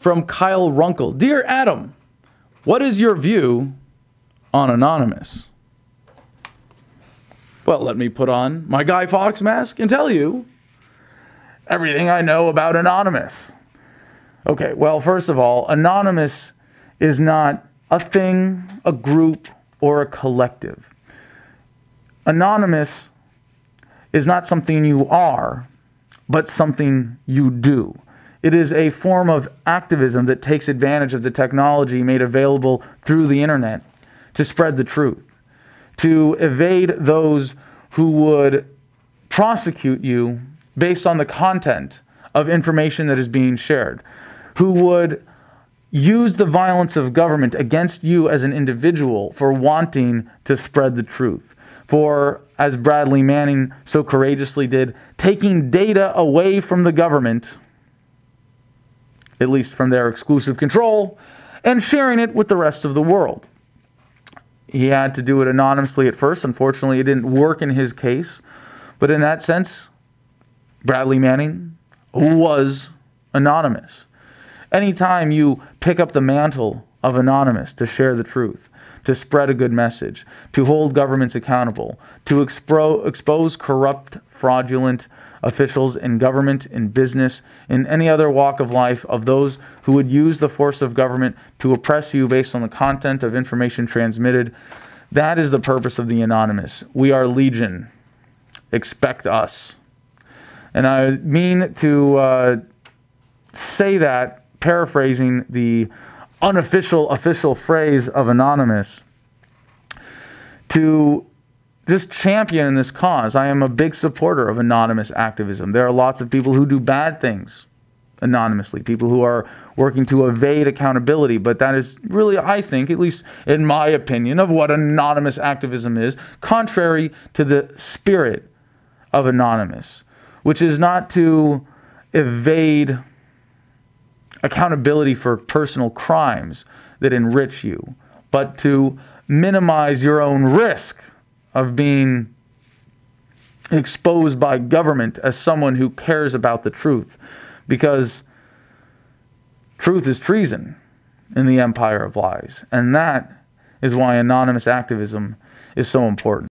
from Kyle Runkle. Dear Adam, what is your view on Anonymous? Well, let me put on my Guy Fawkes mask and tell you everything I know about Anonymous. Okay, well, first of all, Anonymous is not a thing, a group, or a collective. Anonymous is not something you are, but something you do. It is a form of activism that takes advantage of the technology made available through the internet to spread the truth, to evade those who would prosecute you based on the content of information that is being shared, who would use the violence of government against you as an individual for wanting to spread the truth. For, as Bradley Manning so courageously did, taking data away from the government, at least from their exclusive control, and sharing it with the rest of the world. He had to do it anonymously at first. Unfortunately, it didn't work in his case. But in that sense, Bradley Manning was anonymous. Anytime you pick up the mantle of anonymous to share the truth, to spread a good message, to hold governments accountable, to expro- expose corrupt, fraudulent officials in government, in business, in any other walk of life, of those who would use the force of government to oppress you based on the content of information transmitted. That is the purpose of the anonymous. We are legion. Expect us. And I mean to uh, say that paraphrasing the unofficial official phrase of Anonymous, to just champion in this cause. I am a big supporter of anonymous activism. There are lots of people who do bad things anonymously, people who are working to evade accountability, but that is really, I think, at least in my opinion, of what anonymous activism is, contrary to the spirit of anonymous, which is not to evade accountability for personal crimes that enrich you, but to minimize your own risk of being exposed by government as someone who cares about the truth. Because truth is treason in the empire of lies. And that is why anonymous activism is so important.